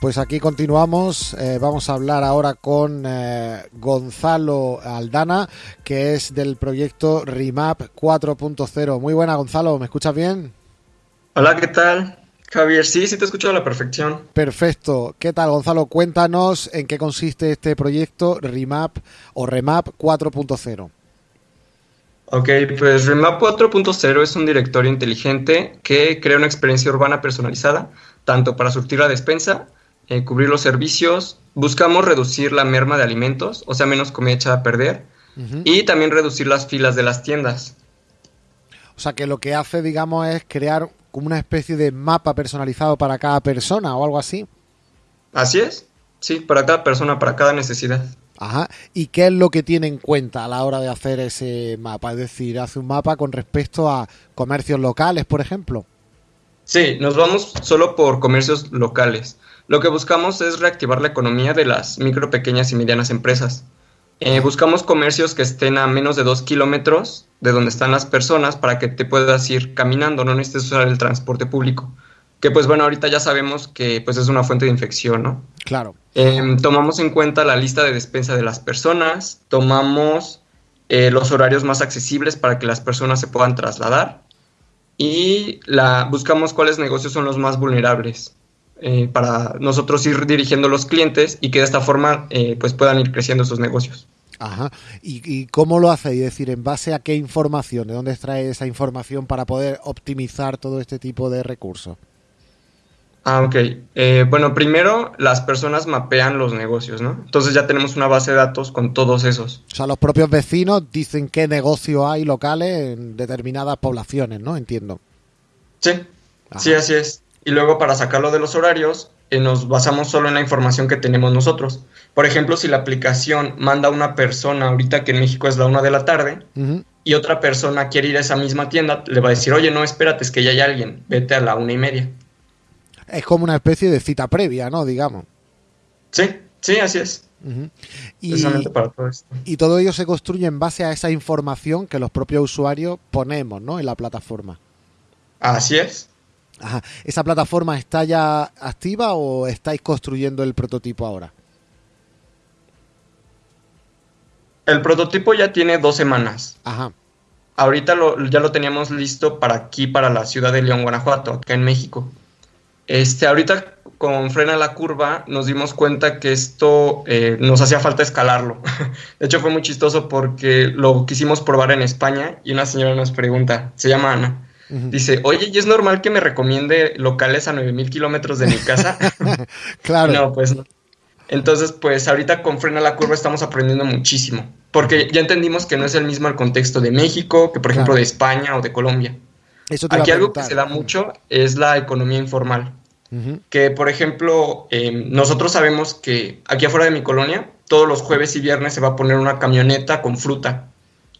Pues aquí continuamos. Eh, vamos a hablar ahora con eh, Gonzalo Aldana, que es del proyecto Remap 4.0. Muy buena, Gonzalo. ¿Me escuchas bien? Hola, ¿qué tal? Javier, sí, sí te escucho a la perfección. Perfecto. ¿Qué tal, Gonzalo? Cuéntanos en qué consiste este proyecto Remap o Remap 4.0. Ok, pues Remap 4.0 es un directorio inteligente que crea una experiencia urbana personalizada, tanto para surtir la despensa eh, cubrir los servicios, buscamos reducir la merma de alimentos, o sea, menos comida echada a perder, y también reducir las filas de las tiendas. O sea, que lo que hace, digamos, es crear como una especie de mapa personalizado para cada persona o algo así. Así es, sí, para cada persona, para cada necesidad. Ajá. ¿Y qué es lo que tiene en cuenta a la hora de hacer ese mapa? Es decir, hace un mapa con respecto a comercios locales, por ejemplo. Sí, nos vamos solo por comercios locales. Lo que buscamos es reactivar la economía de las micro, pequeñas y medianas empresas. Eh, buscamos comercios que estén a menos de dos kilómetros de donde están las personas para que te puedas ir caminando, no necesites usar el transporte público. Que pues bueno, ahorita ya sabemos que pues es una fuente de infección, ¿no? Claro. Em, tomamos en cuenta la lista de despensa de las personas, tomamos eh, los horarios más accesibles para que las personas se puedan trasladar y la, buscamos cuáles negocios son los más vulnerables. Eh, para nosotros ir dirigiendo los clientes y que de esta forma eh, pues puedan ir creciendo sus negocios. Ajá. ¿Y, cómo lo hacéis? Es decir, ¿en base a qué información? ¿De dónde extrae esa información para poder optimizar todo este tipo de recursos? Ah, ok. Eh, bueno, primero las personas mapean los negocios, ¿no? Entonces ya tenemos una base de datos con todos esos. O sea, los propios vecinos dicen qué negocio hay locales en determinadas poblaciones, ¿no? Entiendo. Sí, sí, así es y luego para sacarlo de los horarios eh, nos basamos solo en la información que tenemos nosotros. Por ejemplo, si la aplicación manda a una persona ahorita que en México es la una de la tarde y otra persona quiere ir a esa misma tienda, le va a decir, oye, no, espérate, es que ya hay alguien, vete a la una y media. Es como una especie de cita previa, ¿no? Digamos. Sí, sí, así es. y, para todo esto. y todo ello se construye en base a esa información que los propios usuarios ponemos, ¿no? En la plataforma. Así es. ¿Esa plataforma está ya activa o estáis construyendo el prototipo ahora? El prototipo ya tiene dos semanas. Ajá. Ahorita ya lo teníamos listo para aquí, para la ciudad de León, Guanajuato, acá en México. Este, ahorita con Frena la Curva nos dimos cuenta que esto eh, nos hacía falta escalarlo. De hecho fue muy chistoso porque lo quisimos probar en España y una señora nos pregunta, se llama Ana, Dice, oye, ¿y es normal que me recomiende locales a 9000 kilómetros de mi casa? claro. No, pues no. Entonces, pues ahorita con Frena la Curva estamos aprendiendo muchísimo, porque ya entendimos que no es el mismo el contexto de México que, por ejemplo, de España o de Colombia. Eso Aquí algo que se da mucho es la economía informal. Que, por ejemplo, em, nosotros sabemos que aquí afuera de mi colonia, todos los jueves y viernes se va a poner una camioneta con fruta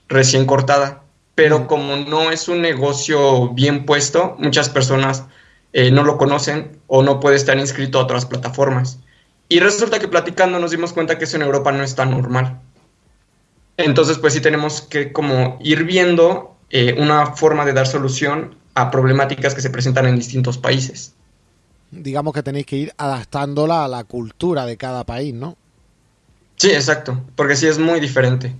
recién cortada pero como no es un negocio bien puesto, muchas personas eh, no lo conocen o no puede estar inscrito a otras plataformas. Y resulta que platicando nos dimos cuenta que eso en Europa no es tan normal. Entonces, pues sí tenemos que como ir viendo eh, una forma de dar solución a problemáticas que se presentan en distintos países. Digamos que tenéis que ir adaptándola a la cultura de cada país, ¿no? Sí, exacto, porque sí es muy diferente.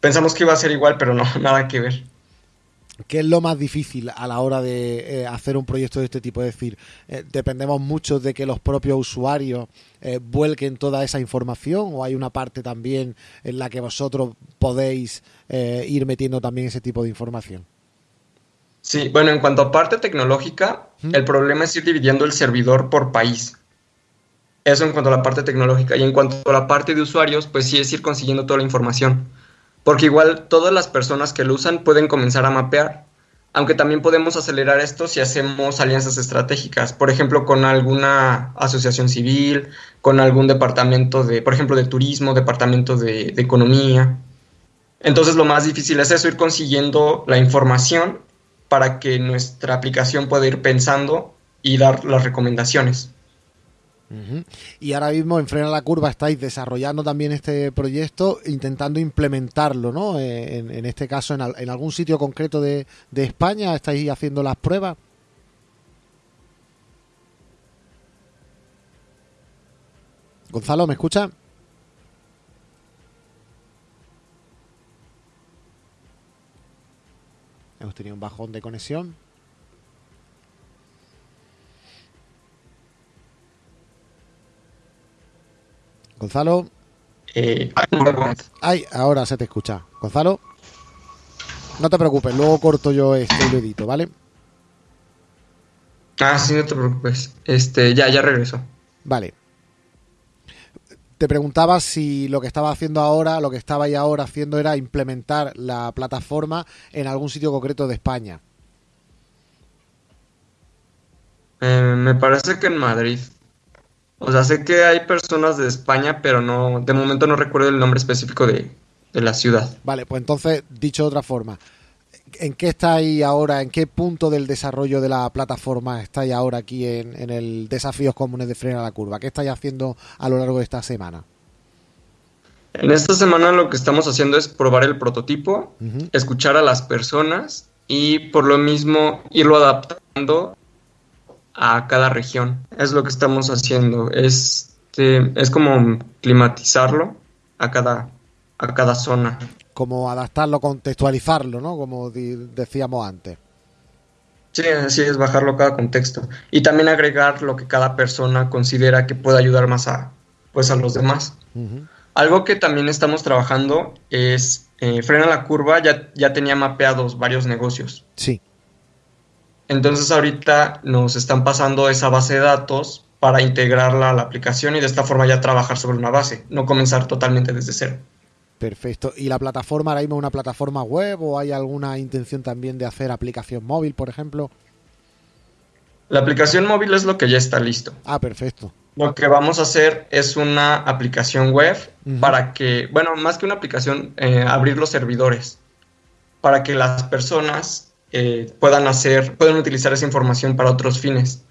Pensamos que iba a ser igual, pero no, nada que ver. ¿Qué es lo más difícil a la hora de eh, hacer un proyecto de este tipo? Es decir, eh, ¿dependemos mucho de que los propios usuarios eh, vuelquen toda esa información o hay una parte también en la que vosotros podéis ir metiendo también ese tipo de información? Sí, bueno, en cuanto a parte tecnológica, el problema es ir dividiendo el servidor por país. Eso en cuanto a la parte tecnológica. Y en cuanto a la parte de usuarios, pues sí es ir consiguiendo toda la información porque igual todas las personas que lo usan pueden comenzar a mapear, aunque también podemos acelerar esto si hacemos alianzas estratégicas, por ejemplo, con alguna asociación civil, con algún departamento de, por ejemplo, de turismo, departamento de, de economía. Entonces lo más difícil es eso, ir consiguiendo la información para que nuestra aplicación pueda ir pensando y dar las recomendaciones. Y ahora mismo en Frena la Curva estáis desarrollando también este proyecto, intentando implementarlo, ¿no? Eh, en, este caso, en, algún sitio concreto de, España, estáis haciendo las pruebas. Gonzalo, ¿me escucha? Hemos tenido un bajón de conexión. Gonzalo. Eh, Ay, ahora se te escucha. Gonzalo. No te preocupes, luego corto yo este edito, ¿vale? Ah, sí, no te preocupes. Este, ya, ya regreso. Vale. Te preguntaba si lo que estaba haciendo ahora, lo que estaba ahí ahora haciendo era implementar la plataforma en algún sitio concreto de España. Eh, me parece que en Madrid. O sea, sé que hay personas de España, pero no, de momento no recuerdo el nombre específico de, de la ciudad. Vale, pues entonces, dicho de otra forma, ¿en qué estáis ahora? ¿En qué punto del desarrollo de la plataforma estáis ahora aquí en, el Desafíos Comunes de Frena la Curva? ¿Qué estáis haciendo a lo largo de esta semana? En esta semana lo que estamos haciendo es probar el prototipo, escuchar a las personas y por lo mismo irlo adaptando a cada región. Es lo que estamos haciendo. Es, este, es como climatizarlo a cada, a cada zona como adaptarlo, contextualizarlo, ¿no? Como decíamos antes. Sí, así es, bajarlo a cada contexto. Y también agregar lo que cada persona considera que puede ayudar más a, pues, a los demás. Algo que también estamos trabajando es, eh, Frena la Curva ya, ya tenía mapeados varios negocios. Sí. Entonces ahorita nos están pasando esa base de datos para integrarla a la aplicación y de esta forma ya trabajar sobre una base, no comenzar totalmente desde cero. Perfecto. ¿Y la plataforma ahora mismo es una plataforma web o hay alguna intención también de hacer aplicación móvil, por ejemplo? La aplicación móvil es lo que ya está listo. Ah, perfecto. Lo que vamos a hacer es una aplicación web para que, bueno, más que una aplicación, eh, abrir los servidores para que las personas eh, puedan hacer, puedan utilizar esa información para otros fines.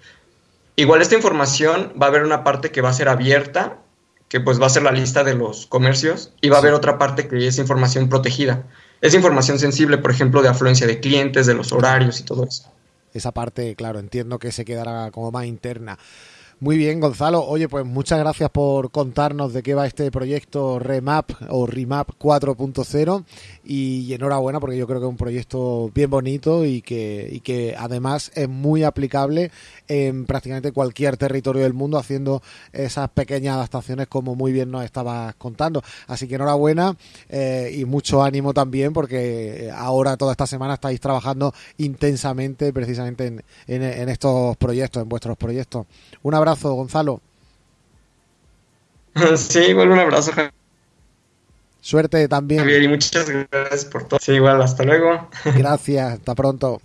Igual esta información va a haber una parte que va a ser abierta que pues va a ser la lista de los comercios y va a haber otra parte que es información protegida. Es información sensible, por ejemplo, de afluencia de clientes, de los horarios y todo eso. Esa parte, claro, entiendo que se quedará como más interna. Muy bien, Gonzalo. Oye, pues muchas gracias por contarnos de qué va este proyecto Remap o Remap 4.0 y enhorabuena porque yo creo que es un proyecto bien bonito y que, y que además es muy aplicable en prácticamente cualquier territorio del mundo haciendo esas pequeñas adaptaciones como muy bien nos estabas contando. Así que enhorabuena eh, y mucho ánimo también porque ahora toda esta semana estáis trabajando intensamente precisamente en, en estos proyectos, en vuestros proyectos. Un abrazo, Gonzalo. Sí, igual un abrazo, Suerte también. y muchas gracias por todo. Sí, igual, hasta luego. Gracias, hasta pronto.